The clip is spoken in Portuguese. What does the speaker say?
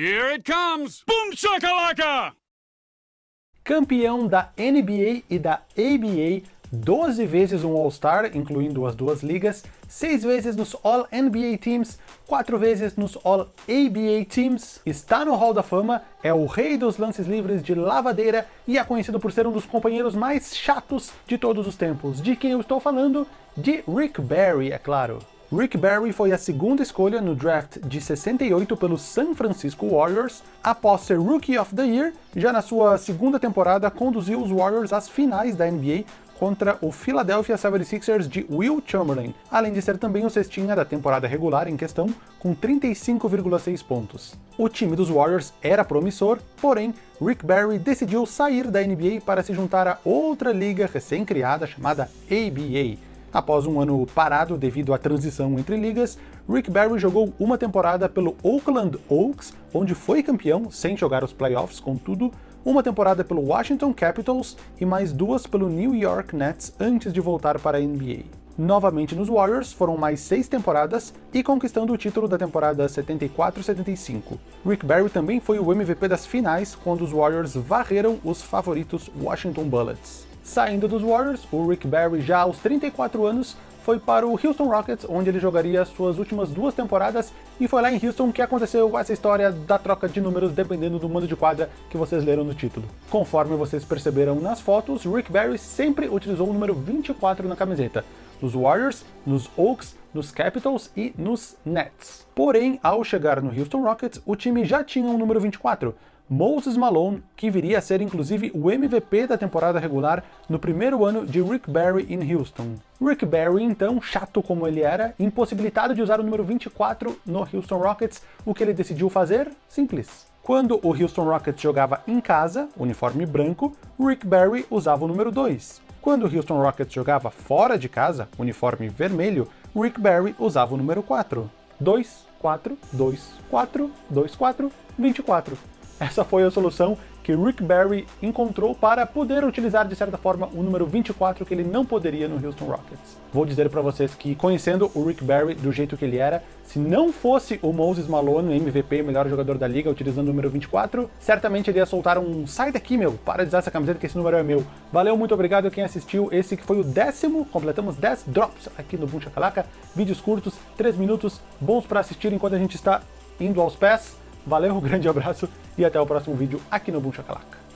Here it comes! Boom shakalaka! Campeão da NBA e da ABA, 12 vezes um All-Star, incluindo as duas ligas, 6 vezes nos All-NBA Teams, 4 vezes nos All-ABA Teams, está no Hall da Fama, é o rei dos lances livres de lavadeira e é conhecido por ser um dos companheiros mais chatos de todos os tempos. De quem eu estou falando? De Rick Barry, é claro. Rick Barry foi a segunda escolha no draft de 68 pelo San Francisco Warriors, após ser Rookie of the Year, já na sua segunda temporada conduziu os Warriors às finais da NBA contra o Philadelphia 76ers de Will Chamberlain, além de ser também o cestinha da temporada regular em questão, com 35,6 pontos. O time dos Warriors era promissor, porém, Rick Barry decidiu sair da NBA para se juntar a outra liga recém-criada chamada ABA, Após um ano parado devido à transição entre ligas, Rick Barry jogou uma temporada pelo Oakland Oaks, onde foi campeão, sem jogar os playoffs, contudo, uma temporada pelo Washington Capitals e mais duas pelo New York Nets antes de voltar para a NBA. Novamente nos Warriors, foram mais seis temporadas e conquistando o título da temporada 74-75. Rick Barry também foi o MVP das finais, quando os Warriors varreram os favoritos Washington Bullets. Saindo dos Warriors, o Rick Barry, já aos 34 anos, foi para o Houston Rockets, onde ele jogaria suas últimas duas temporadas, e foi lá em Houston que aconteceu essa história da troca de números dependendo do mando de quadra que vocês leram no título. Conforme vocês perceberam nas fotos, Rick Barry sempre utilizou o número 24 na camiseta, nos Warriors, nos Oaks, nos Capitals e nos Nets. Porém, ao chegar no Houston Rockets, o time já tinha um número 24, Moses Malone, que viria a ser inclusive o MVP da temporada regular no primeiro ano de Rick Barry em Houston. Rick Barry, então, chato como ele era, impossibilitado de usar o número 24 no Houston Rockets, o que ele decidiu fazer? Simples. Quando o Houston Rockets jogava em casa, uniforme branco, Rick Barry usava o número 2. Quando o Houston Rockets jogava fora de casa, uniforme vermelho, Rick Barry usava o número 4. 2, 4, 2, 4, 2, 4, 24. Essa foi a solução que Rick Barry encontrou para poder utilizar de certa forma o número 24 que ele não poderia no Houston Rockets. Vou dizer para vocês que conhecendo o Rick Barry do jeito que ele era, se não fosse o Moses Malone, MVP, melhor jogador da liga, utilizando o número 24, certamente ele ia soltar um sai daqui meu, para de usar essa camiseta que esse número é meu. Valeu, muito obrigado a quem assistiu, esse que foi o décimo, completamos 10 drops aqui no Boom Shakalaka, vídeos curtos, 3 minutos, bons para assistir enquanto a gente está indo aos pés. Valeu, um grande abraço e até o próximo vídeo aqui no Boom Shakalaka.